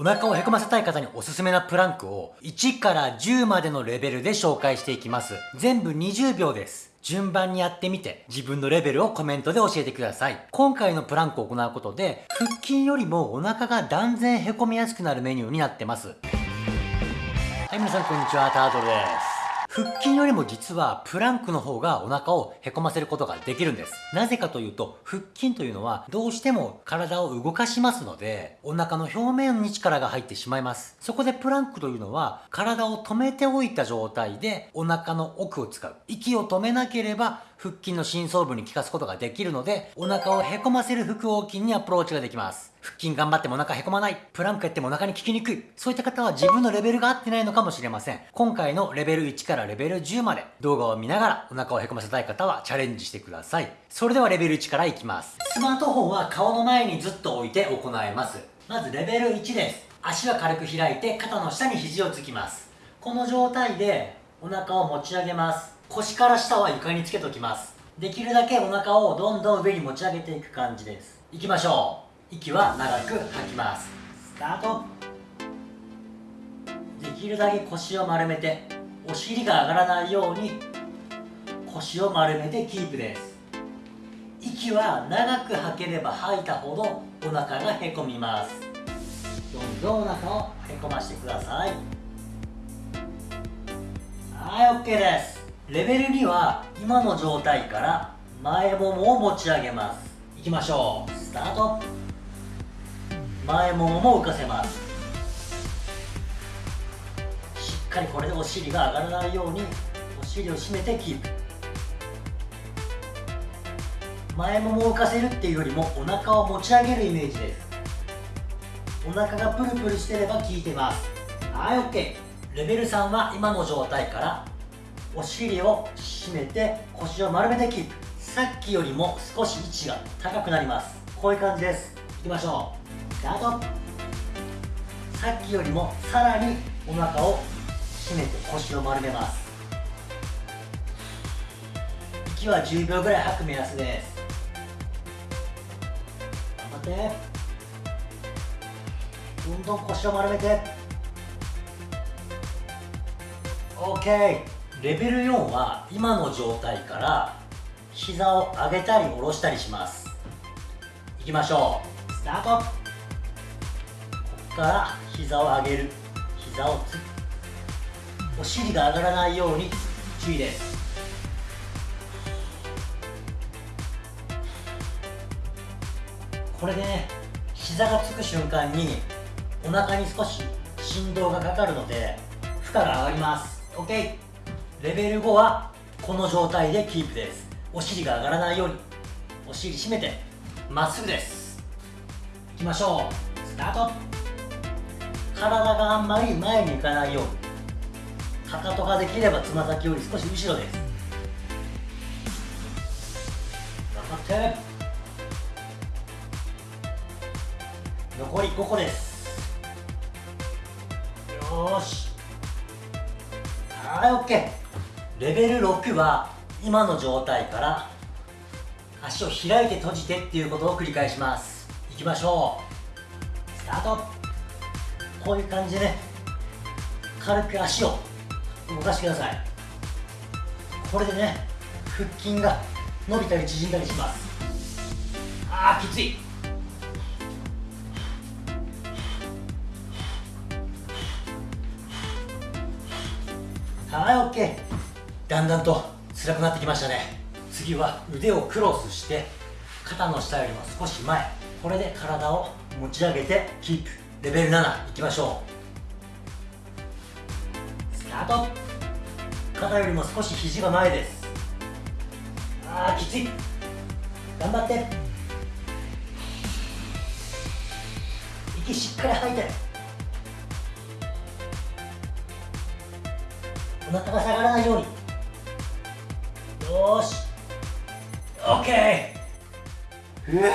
お腹をへこませたい方におすすめなプランクを1から10までのレベルで紹介していきます。全部20秒です。順番にやってみて自分のレベルをコメントで教えてください。今回のプランクを行うことで腹筋よりもお腹が断然へこみやすくなるメニューになってます。はい、皆さんこんにちは、タートルです。腹筋よりも実はプランクの方がお腹をへこませることができるんです。なぜかというと、腹筋というのはどうしても体を動かしますので、お腹の表面に力が入ってしまいます。そこでプランクというのは体を止めておいた状態でお腹の奥を使う。息を止めなければ腹筋の深層部に効かすことができるので、お腹をへこませる腹横筋にアプローチができます。腹筋頑張ってもお腹へこまない。プランクやってもお腹に効きにくい。そういった方は自分のレベルが合ってないのかもしれません。今回のレベル1からレベル10まで動画を見ながらお腹をへこませたい方はチャレンジしてください。それではレベル1からいきます。スマートフォンは顔の前にずっと置いて行います。まずレベル1です。足は軽く開いて肩の下に肘をつきます。この状態でお腹を持ち上げます。腰から下は床につけときます。できるだけお腹をどんどん上に持ち上げていく感じです。いきましょう。息は長く吐きます。スタート。できるだけ腰を丸めてお尻が上がらないように腰を丸めてキープです。息は長く吐ければ吐いたほどお腹がへこみます。どんどんお腹をへこましてください。はい OK です。レベル2は今の状態から前ももを持ち上げます。いきましょう。スタート。前ももも浮かせます。しっかりこれでお尻が上がらないようにお尻を締めてキープ。前ももを浮かせるっていうよりもお腹を持ち上げるイメージです。お腹がプルプルしてれば効いてます。はい OK レベル3は今の状態からお尻を締めて腰を丸めてキープさっきよりも少し位置が高くなります。こういう感じです。いきましょう。スタート。さっきよりもさらにお腹を締めて腰を丸めます。息は10秒ぐらい吐く目安です。頑張って。どんどん腰を丸めて。OK レベル4は今の状態から膝を上げたり下ろしたりします。いきましょう。スタート。ここから膝を上げる。膝をつお尻が上がらないように注意です。これでね膝がつく瞬間にお腹に少し振動がかかるので負荷が上がります。OK レベル5はこの状態でキープです。お尻が上がらないように。お尻締めてまっすぐです。いきましょう。スタート。体があんまり前に行かないように。かかとができればつま先より少し後ろです。頑張って。残り5個です。よし。はい OK レベル6は今の状態から足を開いて閉じてっていうことを繰り返します。いきましょう。スタート。こういう感じでね。軽く足を動かしてください。これでね腹筋が伸びたり縮んだりします。あーきつい。はい OK だんだんと辛くなってきましたね。次は腕をクロスして肩の下よりも少し前。これで体を持ち上げてキープ。レベル7いきましょう。スタート。肩よりも少し肘が前です。あーきつい。頑張って。息しっかり吐いて。お腹が下がらないように。よし。OK うわ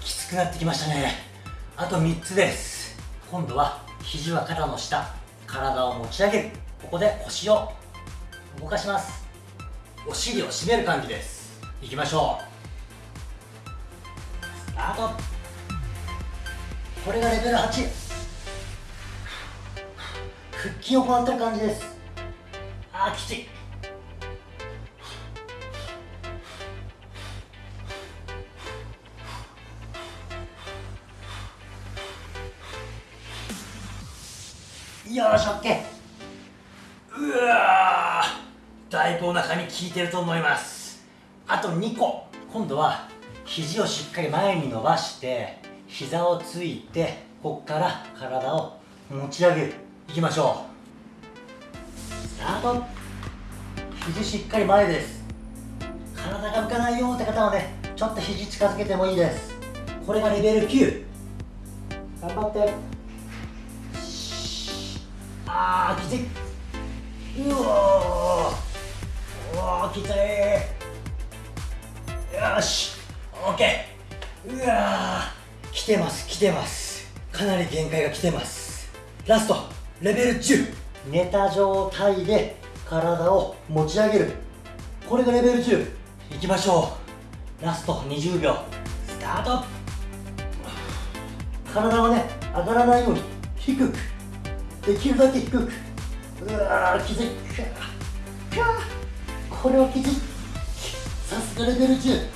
きつくなってきましたね。あと3つです。今度は肘は肩の下体を持ち上げる。ここで腰を動かします。お尻を締める感じです。いきましょう。スタート。これがレベル8腹筋を行ってる感じです。あーきつい。よし OK うわー。だいぶお腹に効いてると思います。あと2個。今度は肘をしっかり前に伸ばして膝をついてこっから体を持ち上げる。いきましょう。スタート。肘しっかり前です。体が浮かないよって方はねちょっと肘近づけてもいいです。これがレベル9頑張って。あーきついうおーうわきついよしオッケーうわー来てます。来てます。かなり限界が来てます。ラストレベル10寝た状態で体を持ち上げるこれがレベル10いきましょうラスト20秒スタート体はね上がらないように低くできるだけ低く。うわーきついこれはきついさすがレベル10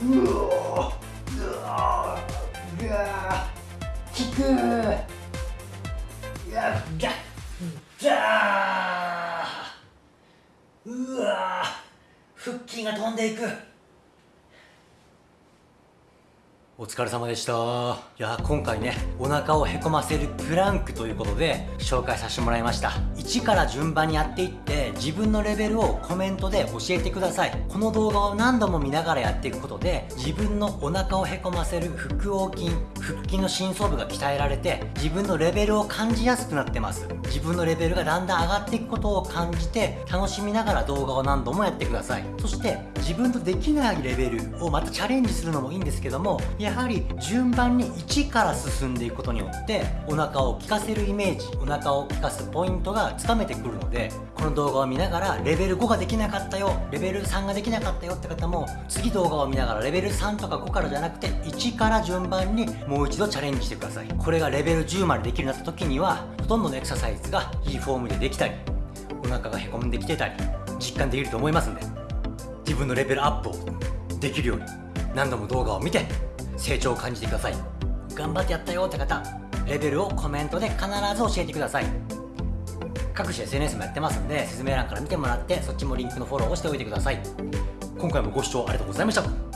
うおうわうわきく。やっじゃじゃーうわ腹筋が飛んでいく。お疲れ様でした。いや今回ねお腹をへこませるプランクということで紹介させてもらいました。1から順番にやっていって自分のレベルをコメントで教えてください。この動画を何度も見ながらやっていくことで自分のお腹をへこませる腹横筋腹筋の深層部が鍛えられて自分のレベルを感じやすくなってます。自分のレベルがだんだん上がっていくことを感じて楽しみながら動画を何度もやってください。そして自分とできないレベルをまたチャレンジするのもいいんですけどもやはり順番に1から進んでいくことによってお腹を効かせるイメージお腹を効かすポイントがつかめてくるのでこの動画を見ながらレベル5ができなかったよレベル3ができなかったよって方も次動画を見ながらレベル3とか5からじゃなくて1から順番にもう一度チャレンジしてください。これがレベル10までできるようになった時にはほとんどのエクササイズがいいフォームでできたりお腹がへこんできてたり実感できると思いますんで自分のレベルアップをできるように何度も動画を見て成長を感じてください。頑張ってやったよって方レベルをコメントで必ず教えてください。各種 SNS もやってますんで説明欄から見てもらってそっちもリンクのフォローをしておいてください。今回もご視聴ありがとうございました。